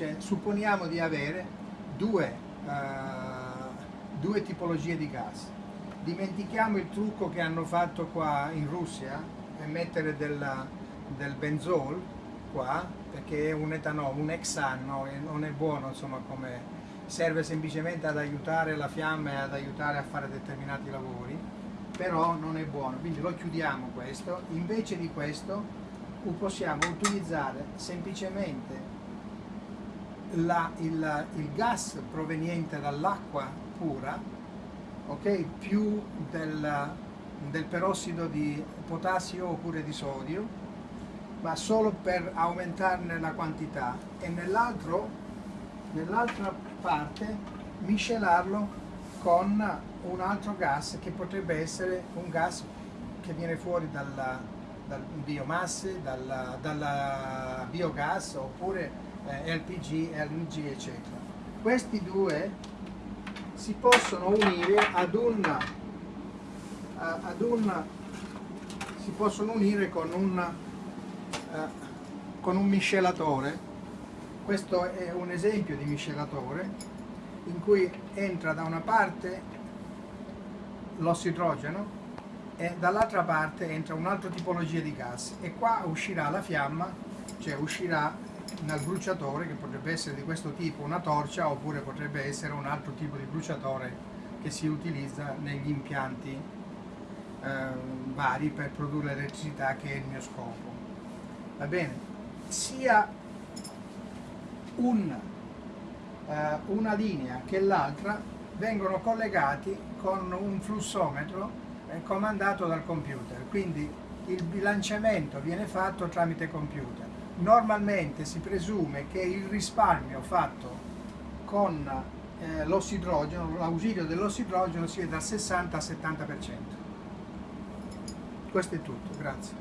cioè, supponiamo di avere due, uh, due tipologie di gas. Dimentichiamo il trucco che hanno fatto qua in Russia e mettere della, del benzol qua perché è un etanolo, un exano e non è buono insomma come serve semplicemente ad aiutare la fiamma e ad aiutare a fare determinati lavori però non è buono quindi lo chiudiamo questo invece di questo possiamo utilizzare semplicemente la, il, il, gas proveniente dall'acqua pura okay, più del, del perossido di potassio oppure di sodio ma solo per aumentarne la quantità. E nell'altra parte miscelarlo con un altro gas che potrebbe essere un gas che viene fuori dalla, dal biomasse, dalla, dalla biogas oppure eh, LPG, LNG eccetera. Questi due si possono unire ad un, ad un si possono unire con un, eh, con un miscelatore questo è un esempio di miscelatore in cui entra da una parte l'ossidrogeno e dall'altra parte entra un'altra tipologia di gas e qua uscirà la fiamma, cioè uscirà dal bruciatore che potrebbe essere di questo tipo una torcia oppure potrebbe essere un altro tipo di bruciatore che si utilizza negli impianti eh, vari per produrre l'elettricità che è il mio scopo. Va bene? Sia un, eh, una linea che l'altra vengono collegati con un flussometro comandato dal computer, quindi il bilanciamento viene fatto tramite computer. Normalmente si presume che il risparmio fatto con eh, l'ossidrogeno, l'ausilio dell'ossidrogeno sia dal 60 al 70%. Questo è tutto, grazie.